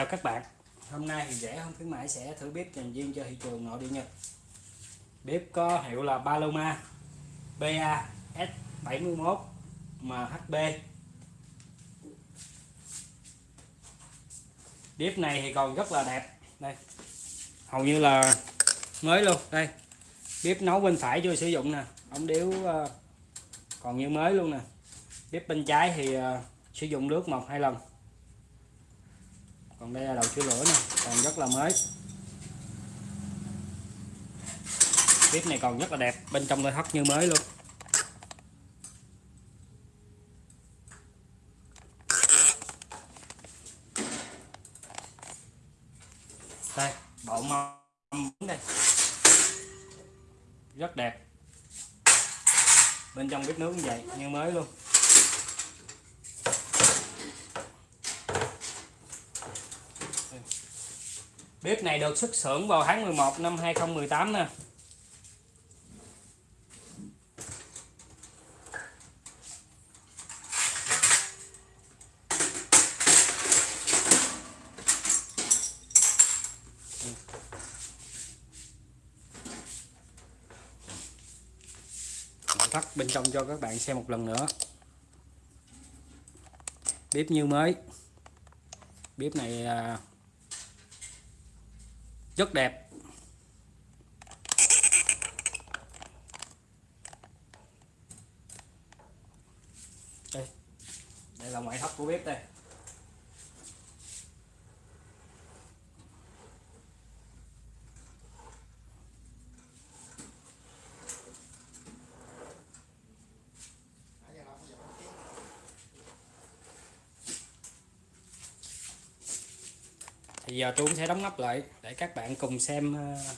Chào các bạn. Hôm nay thì rẻ không khuyến mãi sẽ thử bếp dành riêng cho thị trường nội địa Nhật. Bếp có hiệu là Paloma BA S71 MHB Bếp này thì còn rất là đẹp. Đây. Hầu như là mới luôn. Đây. Bếp nấu bên phải chưa sử dụng nè. Ống điếu ờ, còn như mới luôn nè. Bếp bên trái thì ờ, sử dụng nước một hai lần còn đây là đầu chứa lửa nè, còn rất là mới. Bếp này còn rất là đẹp, bên trong nội thất như mới luôn. Đây, bộ mâm đây rất đẹp. Bên trong bếp nướng như vậy, như mới luôn. Bếp này được xuất xưởng vào tháng 11 năm 2018 nè. Thắt bên trong cho các bạn xem một lần nữa. Bếp như mới. Bếp này à, rất đẹp. Đây. Đây là ngoại thất của bếp đây. Giờ tôi cũng sẽ đóng nắp lại để các bạn cùng xem ờ,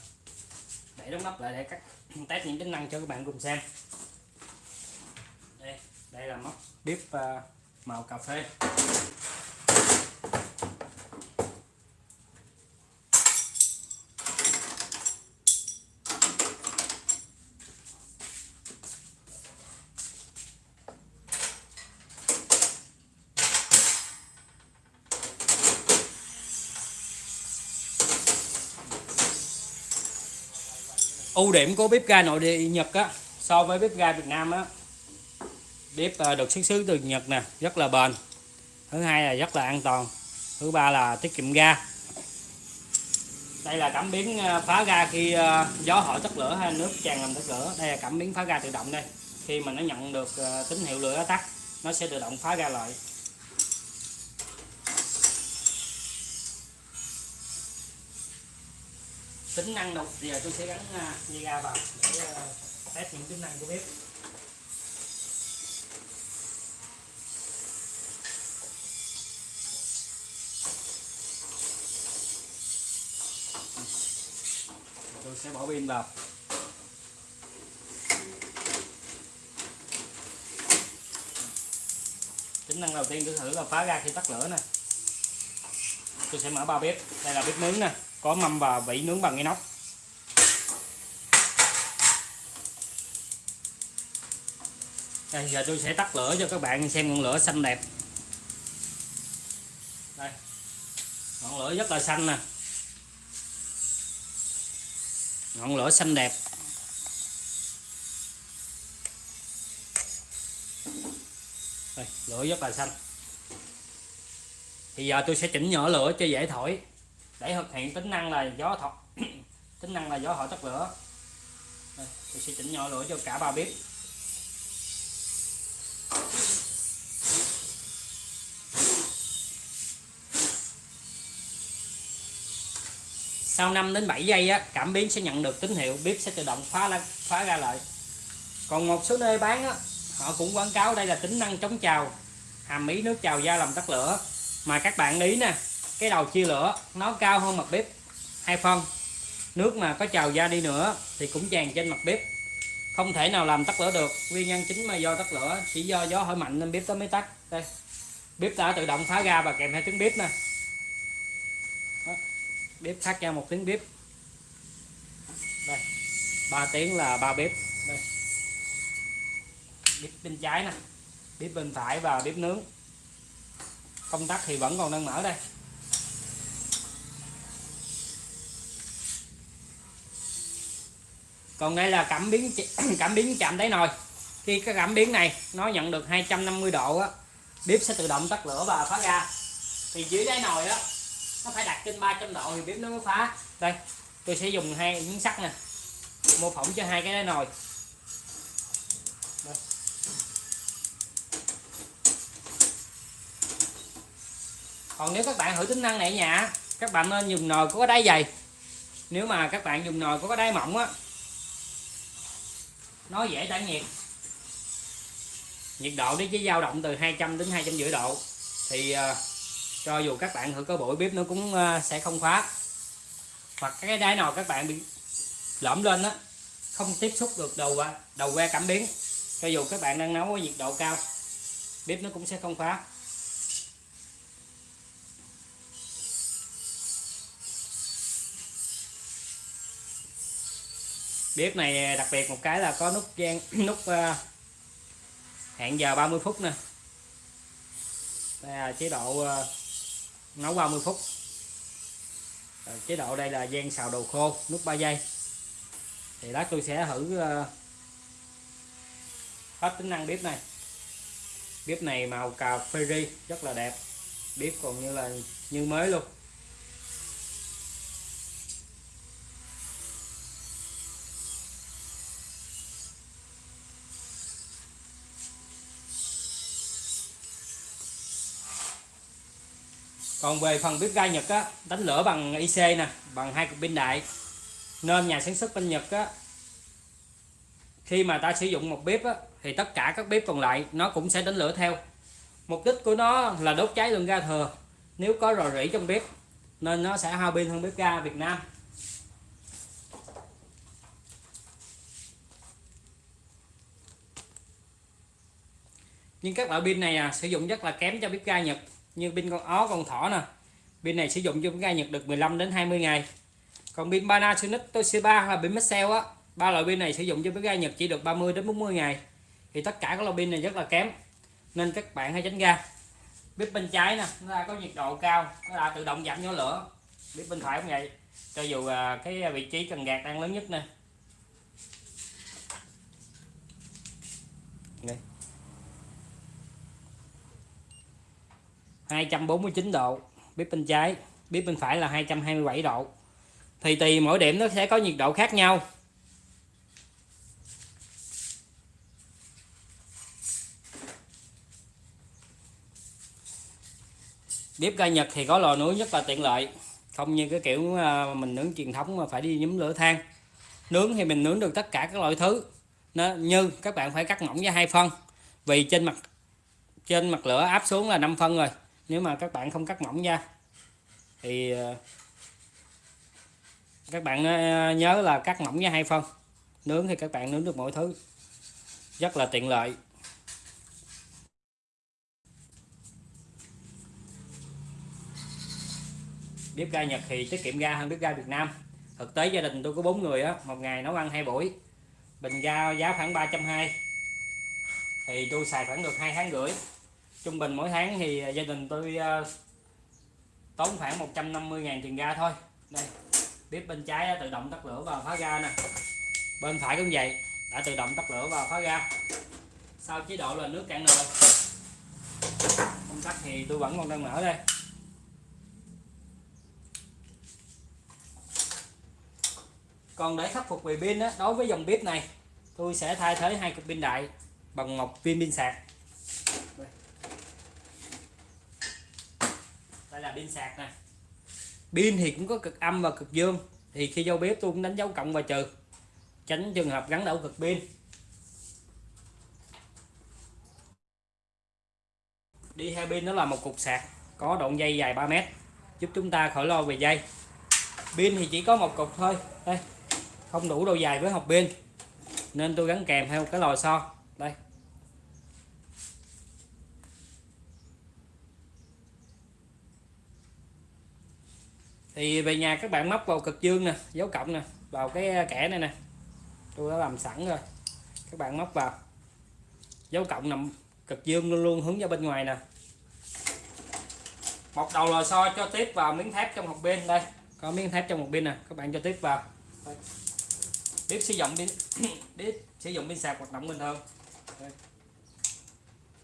để đóng nắp lại để các test những tính năng cho các bạn cùng xem. Đây đây là móc bếp ờ, màu cà phê. Ưu điểm của bếp ga nội địa Nhật á, so với bếp ga Việt Nam á, bếp ờ, được xuất xứ từ Nhật nè, rất là bền. Thứ hai là rất là an toàn. Thứ ba là tiết kiệm ga. Đây là cảm biến ờ, phá ga khi ờ, gió hỏi tắt lửa hay nước tràn làm tắt lửa. Đây là cảm biến phá ga tự động đây. Khi mà nó nhận được tín hiệu lửa tắt, nó sẽ tự động phá ga lại. Tính năng đầu giờ tôi sẽ gắn dây ga vào để ờ, test những tính năng của bếp. Tôi sẽ bỏ pin vào. Tính năng đầu tiên tôi thử là phá ra khi tắt lửa nè. Tôi sẽ mở ba bếp. Đây là bếp nướng nè có mâm và vỉ nướng bằng inox. Đây giờ tôi sẽ tắt lửa cho các bạn xem ngọn lửa xanh đẹp. Đây ngọn lửa rất là xanh nè. Ngọn lửa xanh đẹp. Đây, lửa rất là xanh. Thì giờ tôi sẽ chỉnh nhỏ lửa cho dễ thổi để thực hiện tính năng là gió thọ tính năng là gió hỏi tắt lửa. Đây, tôi sẽ chỉnh nhỏ lửa cho cả ba bếp. Sau 5 đến 7 giây á, cảm biến sẽ nhận được tín hiệu bếp sẽ tự động phá phá ra lại. Còn một số nơi bán á, họ cũng quảng cáo đây là tính năng chống trào hàm ý nước trào da làm tắt lửa. Mà các bạn ý nè cái đầu chia lửa, nó cao hơn mặt bếp. Hai phân, nước mà có trào ra đi nữa thì cũng tràn trên mặt bếp. Không thể nào làm tắt lửa được, nguyên nhân chính mà do tắt lửa chỉ do gió hỏi mạnh nên bếp tới mới tắt. Đây, bếp đã tự động phá ra và kèm theo tiếng bếp nè. Đó. bếp phát ra một tiếng bếp. Đây, ba tiếng là ba bếp. Đây, bếp bên trái nè, bếp bên phải và bếp nướng. Công tắc thì vẫn còn đang mở đây. Còn đây là cảm biến cảm biến chạm đáy nồi. Khi cái cảm biến này nó nhận được 250 độ á, bếp sẽ tự động tắt lửa và phá ra thì dưới đáy nồi á, nó phải đặt trên 300 độ thì bếp nó mới phá. Đây, tôi sẽ dùng hai miếng sắt nè, mô phỏng cho hai cái đáy nồi. Đây. còn nếu các bạn thử tính năng này ở nhà các bạn nên dùng nồi có đáy dày. Nếu mà các bạn dùng nồi có cái đáy mỏng á nó dễ tản nhiệt. Nhiệt độ nó chỉ dao động từ 200 đến 250 độ. Thì uh, cho dù các bạn thử có bụi bếp nó cũng uh, sẽ không khóa. Hoặc cái đáy nồi các bạn bị lõm lên á không tiếp xúc được đầu ờ, đầu que cảm biến. Cho dù các bạn đang nấu ở nhiệt độ cao bếp nó cũng sẽ không khóa. Bếp này đặc biệt một cái là có nút gian nút ờ, uh, hẹn giờ 30 phút nè. Đây là chế độ uh, nấu 30 phút. Rồi, chế độ đây là gian xào đồ khô nút 3 giây. Thì lát tôi sẽ thử uh, hết tính năng bếp này. Bếp này màu cà phê ri rất là đẹp. Bếp còn như là như mới luôn. Còn về phần bếp ga Nhật á đánh lửa bằng IC nè bằng hai cục pin đại. Nên nhà sản xuất bên Nhật á khi mà ta sử dụng một bếp á, thì tất cả các bếp còn lại nó cũng sẽ đánh lửa theo. Mục đích của nó là đốt cháy lượng ga thừa. Nếu có rò rỉ trong bếp nên nó sẽ hao pin hơn bếp ga Việt Nam. Nhưng các loại pin này à, sử dụng rất là kém cho bếp ga Nhật như pin con ó con thỏ nè. Pin này sử dụng cho bếp ga Nhật được 15 đến 20 ngày. Còn pin Panasonic Toshiba hay pin Maxell á, ba loại pin này sử dụng cho cái ga Nhật chỉ được 30 đến 40 ngày. Thì tất cả các loại pin này rất là kém, nên các bạn hãy tránh ra. bếp bên trái nè, nó đã có nhiệt độ cao, nó đã tự động giảm nhỏ lửa. Bếp bên phải cũng vậy. Cho dù à, cái vị trí cần gạt đang lớn nhất nè. 249 độ, bếp bên trái, bếp bên phải là 227 độ. Thì tùy mỗi điểm nó sẽ có nhiệt độ khác nhau. Bếp ga Nhật thì có lò nướng rất là tiện lợi. Không như cái kiểu à, mình nướng truyền thống mà phải đi nhúm lửa than. Nướng thì mình nướng được tất cả các loại thứ. Nó như các bạn phải cắt mỏng ra hai phân. Vì trên mặt trên mặt lửa áp xuống là 5 phân rồi nếu mà các bạn không cắt mỏng ra thì ờ, các bạn ờ, nhớ là cắt mỏng ra hai phân. Nướng thì các bạn nướng được mọi thứ. Rất là tiện lợi. Bếp ga Nhật thì tiết kiệm ga hơn bếp ga Việt Nam. Thực tế gia đình tôi có bốn người á, một ngày nấu ăn hai buổi. Bình ga giá khoảng ba trăm hai. Thì tôi xài khoảng được hai tháng rưỡi trung bình mỗi tháng thì à, gia đình tôi uh, tốn khoảng 150 ngàn tiền ga thôi. Đây bếp bên trái tự động tắt lửa và phá ga nè. Bên phải cũng vậy đã tự động tắt lửa và phá ga. Sau chế độ là nước cạn nồi. Công tắc thì tôi vẫn còn đang mở đây. Còn để khắc phục về pin đó đối với dòng bếp này tôi sẽ thay thế hai cục pin đại bằng một viên pin sạc. Đây là pin sạc nè. Pin thì cũng có cực âm và cực dương. Thì khi vô bếp tôi cũng đánh dấu cộng và trừ. Tránh trường hợp gắn đảo cực pin. Đi theo pin đó là một cục sạc có đoạn dây dài 3 mét, giúp chúng ta khỏi lo về dây. Pin thì chỉ có một cục thôi. Đây, không đủ độ dài với hộp pin. Nên tôi gắn kèm theo cái lò xo. Đây. Thì về nhà các bạn móc vào cực dương nè dấu cộng nè vào cái à, kẻ này nè. Tôi đã làm sẵn rồi. Các bạn móc vào. Dấu cộng nằm cực dương luôn luôn hướng ra bên ngoài nè. Một đầu lò xo cho tiếp vào miếng thép trong hộp pin đây. Có miếng thép trong một pin nè các bạn cho tiếp vào. Đây. Bếp sử dụng pin bếp sử dụng pin sạc hoạt động bình thường. Đây.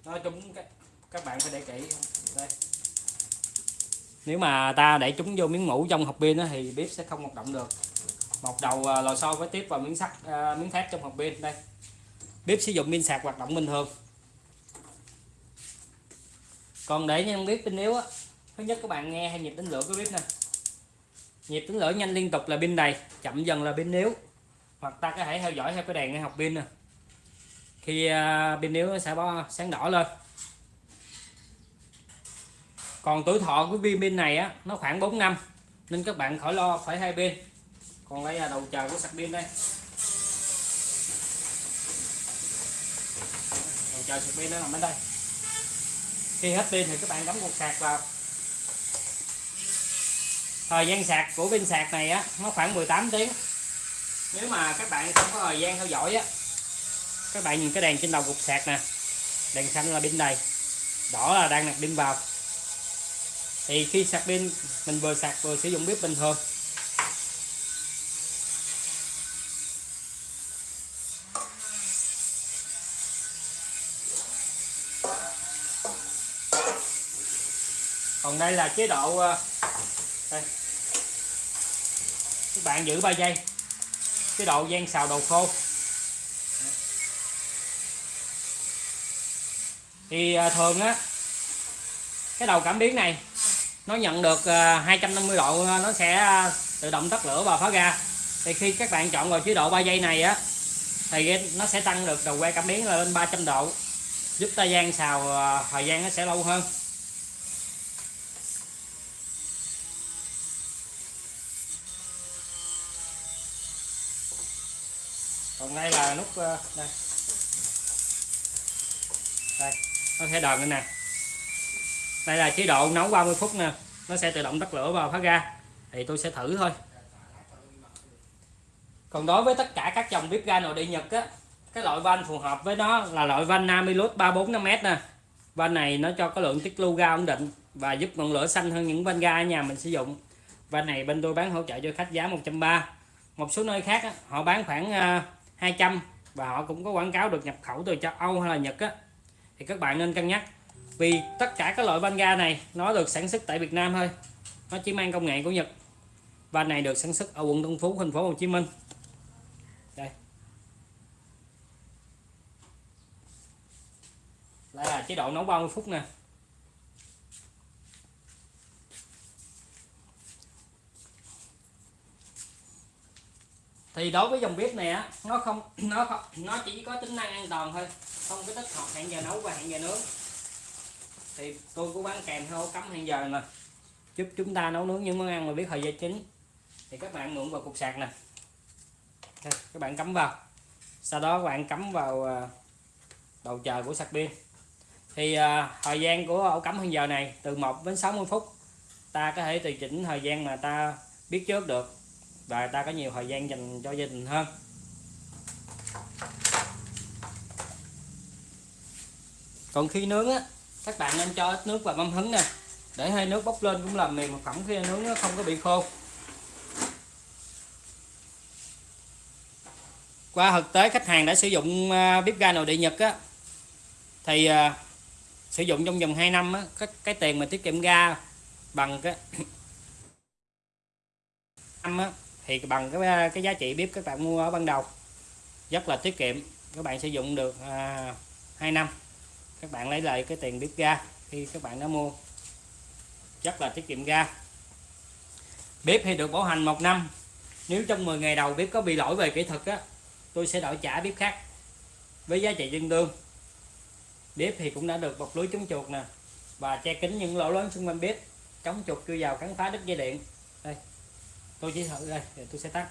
nói chung các, các bạn phải để kỹ. Đây nếu mà ta để chúng vô miếng mũ trong hộp pin thì bếp sẽ không hoạt động được. Một đầu à, lò xo với tiếp vào miếng sắt à, miếng thép trong hộp pin. Đây. Bếp sử dụng pin sạc hoạt động bình thường. Còn để nhân bếp pin yếu á, thứ nhất các bạn nghe hay nhịp tính lửa của bếp nè. Nhịp tính lửa nhanh liên tục là pin đầy, chậm dần là pin yếu. Hoặc ta có thể theo dõi theo cái đèn ngay học pin nè. Khi à, pin yếu nó sẽ báo sáng đỏ lên còn tuổi thọ của viên pin này á, nó khoảng 4 năm, nên các bạn khỏi lo phải hai pin còn đây là đầu chờ của sạc pin đây. Đầu chờ sạc pin nó nằm ở đây. Khi hết pin thì các bạn cắm cục sạc vào. Thời gian sạc của pin sạc này á, nó khoảng 18 tiếng. Nếu mà các bạn không có thời gian theo dõi á, các bạn nhìn cái đèn trên đầu cục sạc nè. Đèn xanh là pin đầy, đỏ là đang đặt pin vào thì khi sạc pin, mình vừa sạc vừa sử dụng bếp bình thường. Còn đây là chế độ ờ, đây. các bạn giữ 3 giây. Chế độ gian xào đầu khô. Thì ờ, thường á, cái đầu cảm biến này nó nhận được ờ, 250 độ ờ, nó sẽ ờ, tự động tắt lửa và phá ra. Thì khi các bạn chọn vào chế độ 3 giây này á, thì nó sẽ tăng được đầu que cảm biến lên 300 độ, giúp ta gian xào thời gian nó sẽ lâu hơn. Còn đây là nút đây. Đây, nó sẽ đờn lên nè đây là chế độ nấu 30 phút nè. Nó sẽ tự động tắt lửa và phát ra. Thì tôi sẽ thử thôi. Còn đối với tất cả các dòng bếp ga nội địa Nhật á cái loại van phù hợp với nó là loại van Namilus 345m nè. Van này nó cho có lượng tiết lưu ga ổn định và giúp ngọn lửa xanh hơn những van ga ở nhà mình sử dụng. Van này bên tôi bán hỗ trợ cho khách giá 130 một số nơi khác á, họ bán khoảng à, 200 và họ cũng có quảng cáo được nhập khẩu từ châu Âu hay là Nhật á. Thì các bạn nên cân nhắc vì tất cả các loại van ga này, nó được sản xuất tại Việt Nam thôi. Nó chỉ mang công nghệ của Nhật. Và này được sản xuất ở quận Tân Phú, thành phố Hồ Chí Minh. Đây. Đây là chế độ nấu 30 phút nè. Thì đối với dòng bếp này á, nó không nó không, nó chỉ có tính năng an toàn thôi. Không có tích hợp hẹn giờ nấu và hẹn giờ nướng thì tôi cũng bán kèm theo cắm hẹn giờ nè giúp chúng ta nấu nướng những món ăn mà biết thời gian chính thì các bạn mượn vào cục sạc nè. Đây, các bạn cắm vào. Sau đó các bạn cắm vào à, đầu chờ của sạc pin. Thì à, thời gian của ổ cắm hẹn giờ này từ 1 đến 60 phút. Ta có thể tùy chỉnh thời gian mà ta biết trước được. Và ta có nhiều thời gian dành cho gia đình hơn. Còn khi nướng á các bạn nên cho ít nước vào mâm hứng nè. Để hơi nước bốc lên cũng làm mềm một phẩm khi nướng nó không có bị khô. Qua thực tế khách hàng đã sử dụng à, bếp ga nội địa Nhật á thì à, sử dụng trong vòng 2 năm á, cái, cái tiền mà tiết kiệm ga bằng cái năm á, thì bằng cái à, cái giá trị bếp các bạn mua ở ban đầu rất là tiết kiệm. Các bạn sử dụng được à, 2 năm các bạn lấy lại cái tiền bếp ga khi các bạn đã mua. Rất là tiết kiệm ga. Bếp thì được bảo hành một năm. Nếu trong 10 ngày đầu bếp có bị lỗi về kỹ thuật á, tôi sẽ đổi trả bếp khác với giá trị tương đương. Bếp thì cũng đã được bọc lưới chống chuột nè và che kín những lỗ lớn xung quanh bếp. Chống chuột chui vào cắn phá đứt dây điện. Đây, tôi chỉ thử đây tôi sẽ tắt.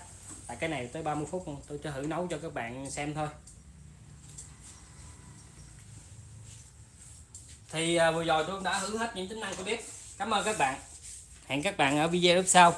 Tại cái này tới 30 phút, tôi cho thử nấu cho các bạn xem thôi. Thì à, vừa rồi tôi đã hướng hết những tính năng của bếp cảm ơn các bạn. Hẹn các bạn ở video tiếp sau.